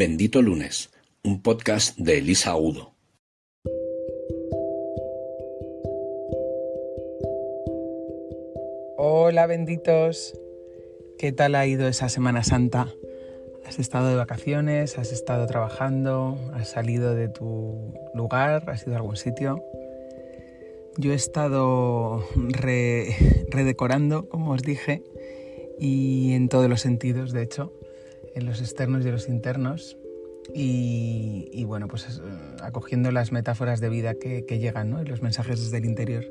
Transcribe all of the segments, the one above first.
Bendito Lunes, un podcast de Elisa Udo. Hola benditos, ¿qué tal ha ido esa Semana Santa? ¿Has estado de vacaciones? ¿Has estado trabajando? ¿Has salido de tu lugar? ¿Has ido a algún sitio? Yo he estado redecorando, como os dije, y en todos los sentidos, de hecho, en los externos y en los internos. Y, bueno, pues eh, acogiendo las metáforas de vida que, llegan, ¿no? Y los mensajes desde el interior.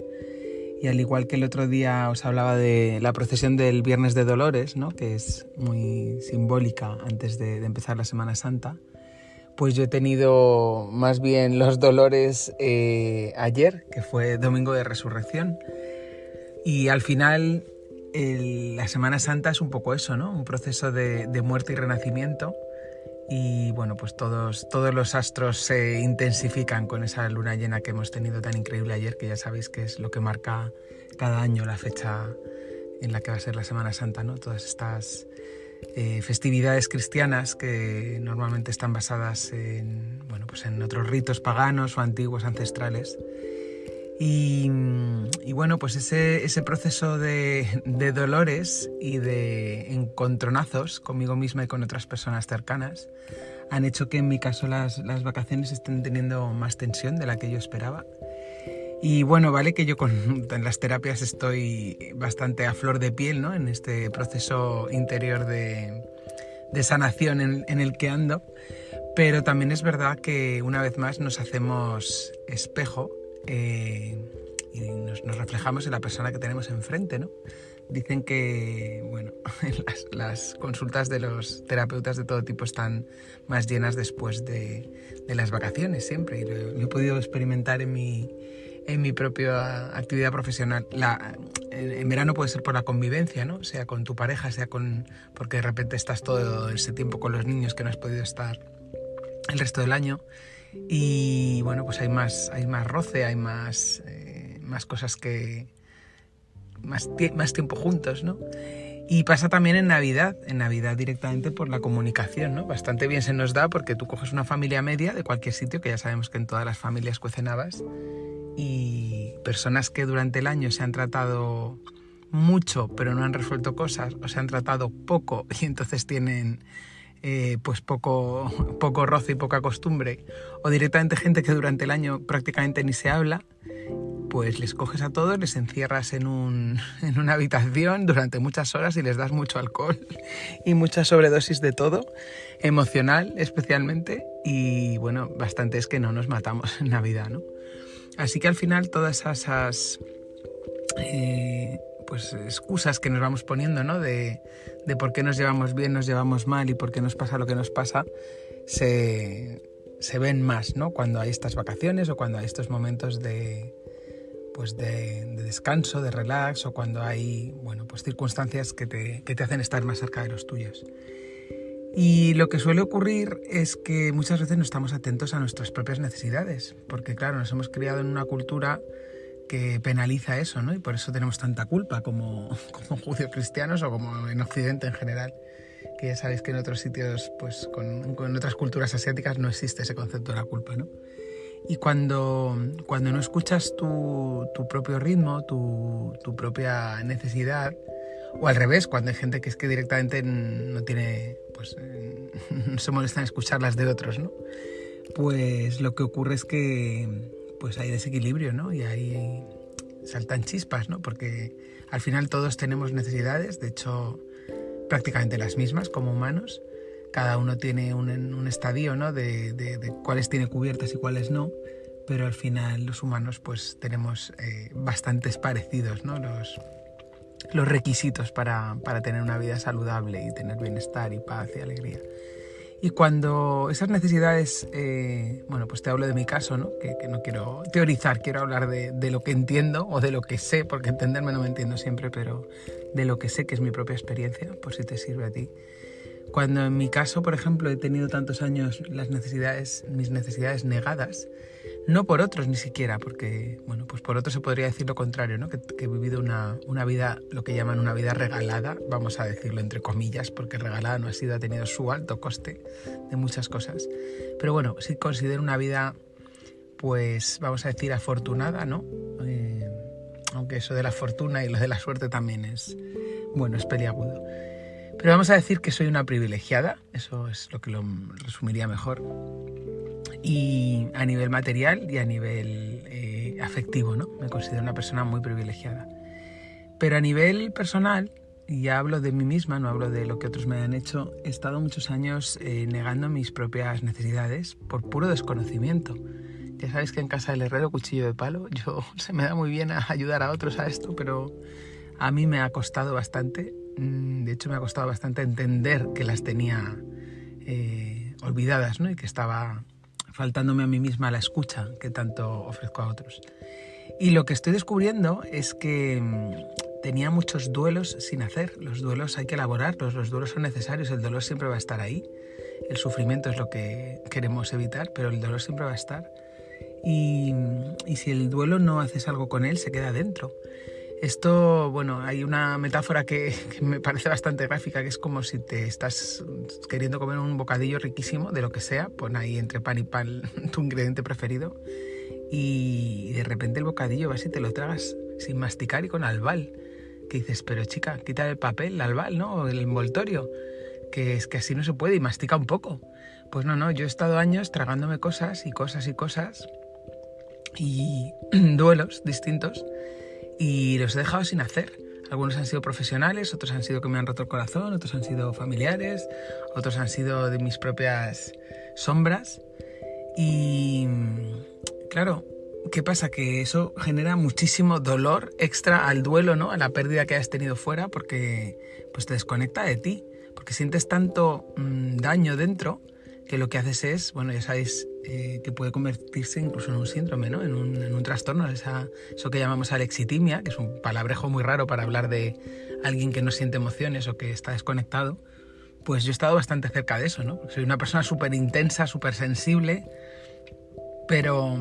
Y al igual que el otro día os hablaba de la procesión del Viernes de Dolores, ¿no? que es muy simbólica antes de, empezar la Semana Santa, pues yo he tenido más bien los dolores eh, ayer, que fue Domingo de Resurrección. Y al final la Semana Santa es un poco eso, ¿no? Un proceso de, muerte y renacimiento. Y bueno, pues todos, todos los astros se intensifican con esa luna llena que hemos tenido tan increíble ayer, que ya sabéis que es lo que marca cada año la fecha en la que va a ser la Semana Santa, ¿no? Todas estas eh, festividades cristianas que normalmente están basadas en, bueno, pues en otros ritos paganos o antiguos ancestrales y, bueno, pues ese, ese proceso de, dolores y de encontronazos conmigo misma y con otras personas cercanas han hecho que en mi caso las, las, vacaciones estén teniendo más tensión de la que yo esperaba. Y bueno, vale que yo con en las terapias estoy bastante a flor de piel, ¿no? En este proceso interior de, de sanación en, en el que ando. Pero también es verdad que una vez más nos hacemos espejo eh, y nos, reflejamos en la persona que tenemos enfrente, ¿no? Dicen que, bueno, las, las, consultas de los terapeutas de todo tipo están más llenas después de, de las vacaciones siempre y lo, he podido experimentar en mi, en mi propia actividad profesional. La, en, verano puede ser por la convivencia, ¿no? Sea con tu pareja, sea con... porque de repente estás todo ese tiempo con los niños que no has podido estar el resto del año y bueno, pues hay más, hay más roce, hay más, eh, más cosas que... Más, más tiempo juntos, ¿no? Y pasa también en Navidad, en Navidad directamente por la comunicación, ¿no? Bastante bien se nos da porque tú coges una familia media de cualquier sitio, que ya sabemos que en todas las familias cuecen habas, y personas que durante el año se han tratado mucho pero no han resuelto cosas, o se han tratado poco y entonces tienen eh, pues poco, poco roce y poca costumbre, o directamente gente que durante el año prácticamente ni se habla, pues les coges a todos, les encierras en, un, en una habitación durante muchas horas y les das mucho alcohol y mucha sobredosis de todo, emocional especialmente, y bueno, bastante es que no nos matamos en Navidad, ¿no? Así que al final todas esas... Eh, pues excusas que nos vamos poniendo, ¿no? De, por qué nos llevamos bien, nos llevamos mal y por qué nos pasa lo que nos pasa, se, se ven más, ¿no? Cuando hay estas vacaciones o cuando hay estos momentos de, pues de, descanso, de relax o cuando hay, bueno, pues circunstancias que te, que te hacen estar más cerca de los tuyos. Y lo que suele ocurrir es que muchas veces no estamos atentos a nuestras propias necesidades, porque claro, nos hemos criado en una cultura que penaliza eso, ¿no? Y por eso tenemos tanta culpa como, como judíos cristianos o como en Occidente en general. Que ya sabéis que en otros sitios, pues con, con, otras culturas asiáticas no existe ese concepto de la culpa, ¿no? Y cuando, cuando no escuchas tu, tu propio ritmo, tu, tu, propia necesidad, o al revés, cuando hay gente que es que directamente no tiene, pues se molesta en escuchar las de otros, ¿no? Pues lo que ocurre es que pues hay desequilibrio, ¿no? Y ahí saltan chispas, ¿no? Porque al final todos tenemos necesidades, de hecho prácticamente las mismas como humanos. Cada uno tiene un, estadio, ¿no? De, cuáles tiene cubiertas y cuáles no, pero al final los humanos pues tenemos eh, bastantes parecidos, ¿no? Los, los requisitos para, para tener una vida saludable y tener bienestar y paz y alegría. Y cuando esas necesidades, eh, bueno, pues te hablo de mi caso, ¿no? Que, no quiero teorizar, quiero hablar de, de, lo que entiendo o de lo que sé, porque entenderme no me entiendo siempre, pero de lo que sé que es mi propia experiencia, por si te sirve a ti. Cuando en mi caso, por ejemplo, he tenido tantos años las necesidades, mis necesidades negadas, no por otros ni siquiera, porque, bueno, pues por otros se podría decir lo contrario, ¿no? Que, he vivido una, una, vida, lo que llaman una vida regalada, vamos a decirlo entre comillas, porque regalada no ha sido, ha tenido su alto coste de muchas cosas. Pero bueno, sí considero una vida, pues, vamos a decir, afortunada, ¿no? Eh, aunque eso de la fortuna y lo de la suerte también es, bueno, es peliagudo. Pero vamos a decir que soy una privilegiada, eso es lo que lo resumiría mejor y a nivel material y a nivel eh, afectivo, ¿no? Me considero una persona muy privilegiada. Pero a nivel personal, y ya hablo de mí misma, no hablo de lo que otros me han hecho, he estado muchos años eh, negando mis propias necesidades por puro desconocimiento. Ya sabéis que en casa del herrero cuchillo de palo, yo se me da muy bien ayudar a otros a esto, pero a mí me ha costado bastante. Mm, de hecho, me ha costado bastante entender que las tenía eh, olvidadas, ¿no? Y que estaba faltándome a mí misma la escucha que tanto ofrezco a otros. Y lo que estoy descubriendo es que mm, tenía muchos duelos sin hacer. Los duelos hay que elaborarlos, los duelos son necesarios, el dolor siempre va a estar ahí. El sufrimiento es lo que queremos evitar, pero el dolor siempre va a estar. Y, y si el duelo no haces algo con él, se queda dentro. Esto, bueno, hay una metáfora que, me parece bastante gráfica, que es como si te estás queriendo comer un bocadillo riquísimo de lo que sea, pon ahí entre pan y pan tu ingrediente preferido, y de repente el bocadillo vas y te lo tragas sin masticar y con albal. Que dices, pero chica, quita el papel, el albal, ¿no? El envoltorio, que es que así no se puede y mastica un poco. Pues no, no, yo he estado años tragándome cosas y cosas y cosas y duelos distintos y los he dejado sin hacer. Algunos han sido profesionales, otros han sido que me han roto el corazón, otros han sido familiares, otros han sido de mis propias sombras. Y claro, ¿qué pasa? Que eso genera muchísimo dolor extra al duelo, ¿no? A la pérdida que has tenido fuera porque pues te desconecta de ti, porque sientes tanto mm, daño dentro que lo que haces es, bueno, ya sabéis eh, que puede convertirse incluso en un síndrome, ¿no? en, un, en un trastorno, esa, eso que llamamos alexitimia, que es un palabrejo muy raro para hablar de alguien que no siente emociones o que está desconectado. Pues yo he estado bastante cerca de eso, ¿no? Soy una persona súper intensa, súper sensible, pero,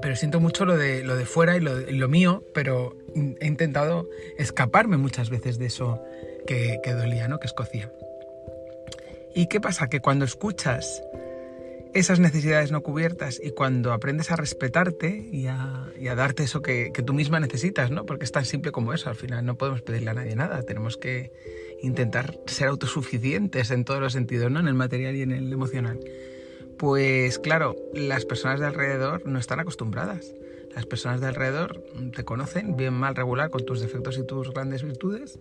pero siento mucho lo de, lo de fuera y lo, lo mío, pero he intentado escaparme muchas veces de eso que, que dolía, ¿no? Que escocía. ¿Y qué pasa? Que cuando escuchas esas necesidades no cubiertas y cuando aprendes a respetarte y a, darte eso que, tú misma necesitas, ¿no? Porque es tan simple como eso, al final no podemos pedirle a nadie nada, tenemos que intentar ser autosuficientes en todos los sentidos, ¿no? En el material y en el emocional. Pues claro, las personas de alrededor no están acostumbradas. Las personas de alrededor te conocen bien, mal, regular, con tus defectos y tus grandes virtudes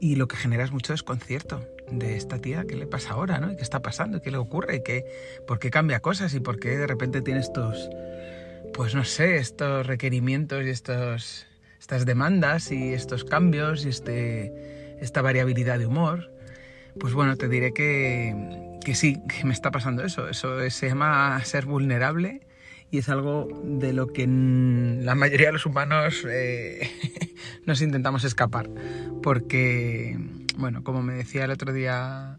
y lo que genera es mucho desconcierto de esta tía, ¿qué le pasa ahora? ¿no? ¿Y qué está pasando? ¿Qué le ocurre? ¿Qué, ¿Por qué cambia cosas? ¿Y por qué de repente tiene estos, pues no sé, estos requerimientos y estos, estas demandas y estos cambios y este, esta variabilidad de humor? Pues bueno, te diré que, que sí, que me está pasando eso. Eso se llama ser vulnerable y es algo de lo que la mayoría de los humanos eh, nos intentamos escapar. Porque, bueno, como me decía el otro día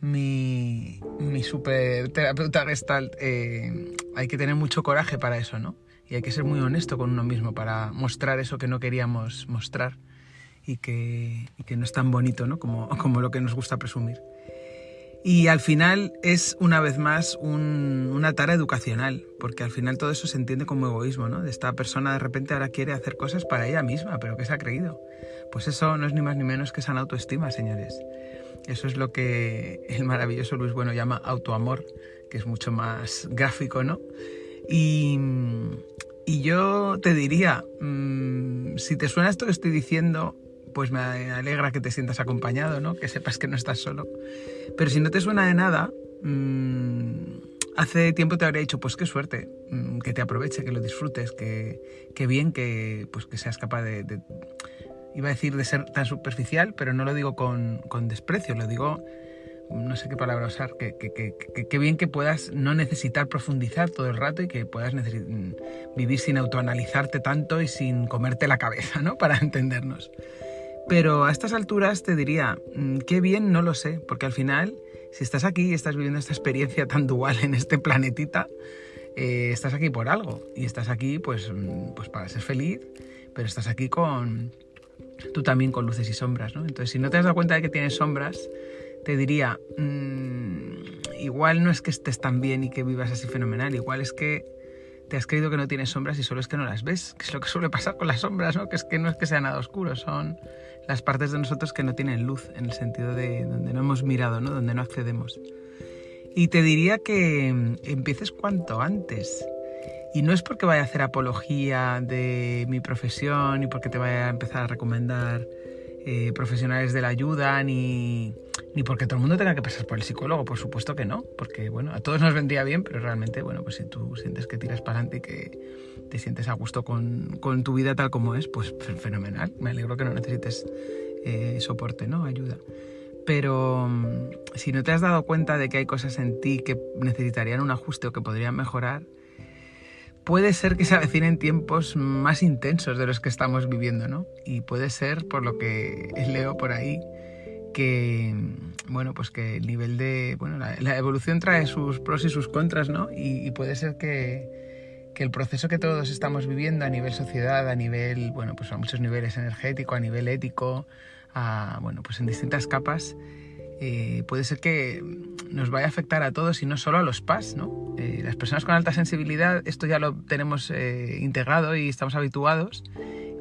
mi, super terapeuta gestalt, eh, hay que tener mucho coraje para eso, ¿no? Y hay que ser muy honesto con uno mismo para mostrar eso que no queríamos mostrar y que, no es tan bonito, ¿no? Como, como lo que nos gusta presumir. Y al final es una vez más una tarea educacional, porque al final todo eso se entiende como egoísmo, ¿no? De esta persona de repente ahora quiere hacer cosas para ella misma, pero ¿qué se ha creído? Pues eso no es ni más ni menos que esa autoestima, señores. Eso es lo que el maravilloso Luis Bueno llama autoamor, que es mucho más gráfico, ¿no? Y, y yo te diría, mmm, si te suena esto que estoy diciendo, pues me alegra que te sientas acompañado, ¿no? Que sepas que no estás solo. Pero si no te suena de nada, mmm, hace tiempo te habría dicho, pues qué suerte, mmm, que te aproveche, que lo disfrutes, que, que bien que, pues, que seas capaz de, iba a decir de ser tan superficial, pero no lo digo con, con desprecio, lo digo, no sé qué palabra usar, que, que, que, que, bien que puedas no necesitar profundizar todo el rato y que puedas vivir sin autoanalizarte tanto y sin comerte la cabeza, ¿no? Para entendernos. Pero a estas alturas te diría, mm, qué bien no lo sé, porque al final, si estás aquí y estás viviendo esta experiencia tan dual en este planetita, eh, estás aquí por algo y estás aquí pues, mm, pues para ser feliz, pero estás aquí con tú también con luces y sombras, ¿no? Entonces, si no te has dado cuenta de que tienes sombras, te diría, mm, igual no es que estés tan bien y que vivas así fenomenal, igual es que te has creído que no tienes sombras y solo es que no las ves, que es lo que suele pasar con las sombras, ¿no? Que es que no es que sea nada oscuro, son las partes de nosotros que no tienen luz, en el sentido de donde no hemos mirado, ¿no? Donde no accedemos. Y te diría que mm, empieces cuanto antes. Y no es porque vaya a hacer apología de mi profesión y porque te vaya a empezar a recomendar eh, profesionales de la ayuda, ni, ni porque todo el mundo tenga que pasar por el psicólogo, por supuesto que no, porque bueno, a todos nos vendría bien, pero realmente, bueno, pues si tú sientes que tiras para adelante y que te sientes a gusto con, con, tu vida tal como es, pues fenomenal, me alegro que no necesites eh, soporte, ¿no? Ayuda. Pero mm, si no te has dado cuenta de que hay cosas en ti que necesitarían un ajuste o que podrían mejorar, puede ser que se avecinen tiempos más intensos de los que estamos viviendo, ¿no? Y puede ser, por lo que leo por ahí, que, bueno, pues que el nivel de, bueno, la, evolución trae sus pros y sus contras, ¿no? Y, puede ser que, que, el proceso que todos estamos viviendo a nivel sociedad, a nivel, bueno, pues a muchos niveles energético, a nivel ético, a, bueno, pues en distintas capas, eh, puede ser que nos vaya a afectar a todos y no solo a los PAS, ¿no? Eh, las personas con alta sensibilidad, esto ya lo tenemos eh, integrado y estamos habituados,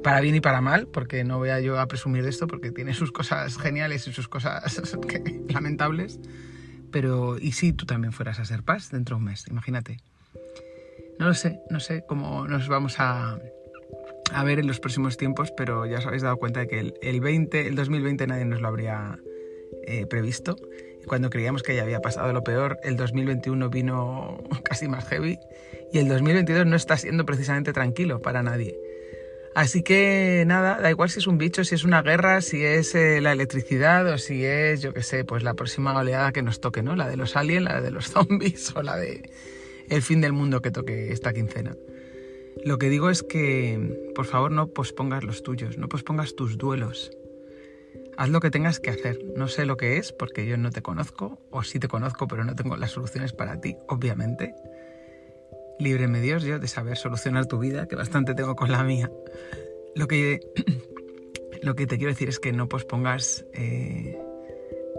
para bien y para mal, porque no voy a yo a presumir de esto, porque tiene sus cosas geniales y sus cosas lamentables, pero ¿y si tú también fueras a ser PAS dentro de un mes? Imagínate. No lo sé, no sé cómo nos vamos a, ver en los próximos tiempos, pero ya os habéis dado cuenta de que el, el 20, el 2020 nadie nos lo habría eh, previsto. Cuando creíamos que ya había pasado lo peor, el 2021 vino casi más heavy y el 2022 no está siendo precisamente tranquilo para nadie. Así que nada, da igual si es un bicho, si es una guerra, si es eh, la electricidad o si es, yo qué sé, pues la próxima oleada que nos toque, ¿no? La de los aliens, la de los zombies o la de el fin del mundo que toque esta quincena. Lo que digo es que, por favor, no pospongas los tuyos, no pospongas tus duelos. Haz lo que tengas que hacer. No sé lo que es porque yo no te conozco, o sí te conozco, pero no tengo las soluciones para ti, obviamente. Líbreme Dios yo de saber solucionar tu vida, que bastante tengo con la mía. Lo que, lo que te quiero decir es que no pospongas eh,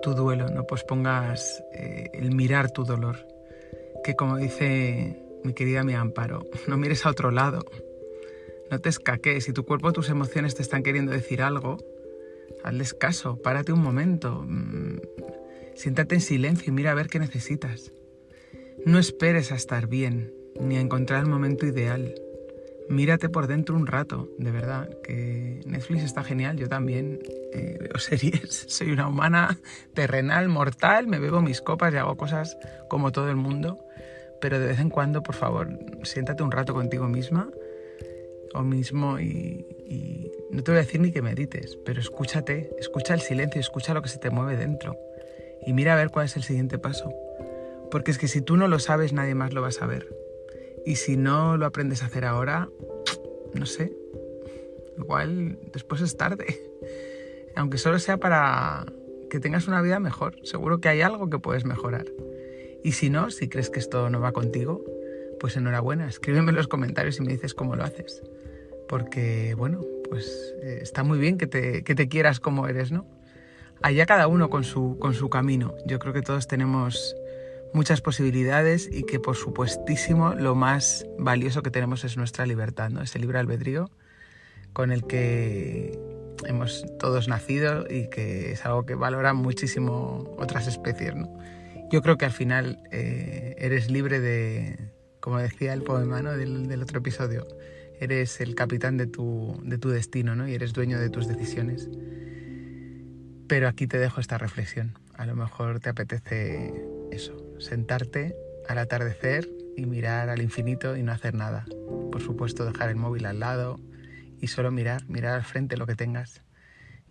tu duelo, no pospongas eh, el mirar tu dolor. Que como dice mi querida mi Amparo, no mires a otro lado. No te escaques. Si tu cuerpo, tus emociones te están queriendo decir algo, hazles caso, párate un momento, mm, siéntate en silencio y mira a ver qué necesitas. No esperes a estar bien, ni a encontrar el momento ideal. Mírate por dentro un rato, de verdad, que Netflix está genial, yo también eh, veo series, soy una humana terrenal, mortal, me bebo mis copas y hago cosas como todo el mundo, pero de vez en cuando, por favor, siéntate un rato contigo misma o mismo y, no te voy a decir ni que medites, pero escúchate, escucha el silencio, escucha lo que se te mueve dentro y mira a ver cuál es el siguiente paso. Porque es que si tú no lo sabes, nadie más lo va a saber. Y si no lo aprendes a hacer ahora, no sé, igual después es tarde. Aunque solo sea para que tengas una vida mejor, seguro que hay algo que puedes mejorar. Y si no, si crees que esto no va contigo, pues enhorabuena, escríbeme en los comentarios y me dices cómo lo haces porque, bueno, pues eh, está muy bien que te, que te, quieras como eres, ¿no? Allá cada uno con su, con su camino. Yo creo que todos tenemos muchas posibilidades y que por supuestísimo lo más valioso que tenemos es nuestra libertad, ¿no? Ese libre albedrío con el que hemos todos nacido y que es algo que valoran muchísimo otras especies, ¿no? Yo creo que al final eh, eres libre de, como decía el poema ¿no? del, del otro episodio, eres el capitán de tu, de tu destino ¿no? y eres dueño de tus decisiones. Pero aquí te dejo esta reflexión. A lo mejor te apetece eso, sentarte al atardecer y mirar al infinito y no hacer nada. Por supuesto, dejar el móvil al lado y solo mirar, mirar al frente lo que tengas.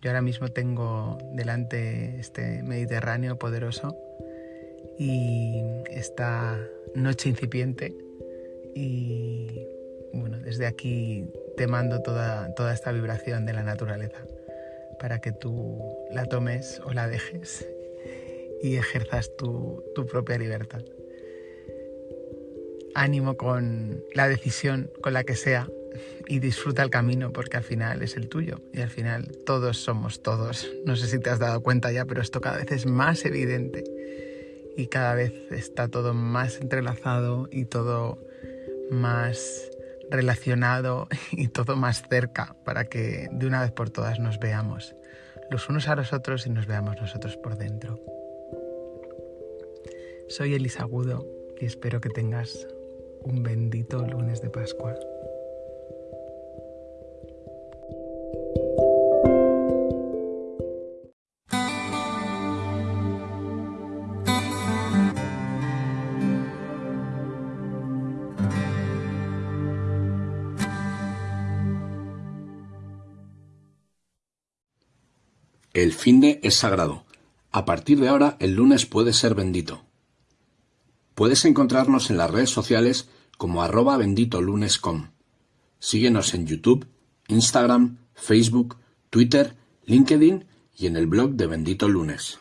Yo ahora mismo tengo delante este Mediterráneo poderoso y esta noche incipiente y bueno, desde aquí te mando toda, toda esta vibración de la naturaleza para que tú la tomes o la dejes y ejerzas tu, tu propia libertad. ánimo con la decisión, con la que sea, y disfruta el camino porque al final es el tuyo y al final todos somos todos. No sé si te has dado cuenta ya, pero esto cada vez es más evidente y cada vez está todo más entrelazado y todo más relacionado y todo más cerca para que de una vez por todas nos veamos los unos a los otros y nos veamos nosotros por dentro. Soy Elisa Agudo y espero que tengas un bendito lunes de Pascua. El finde es sagrado. A partir de ahora, el lunes puede ser bendito. Puedes encontrarnos en las redes sociales como arroba benditolunes.com. Síguenos en YouTube, Instagram, Facebook, Twitter, LinkedIn y en el blog de Bendito Lunes.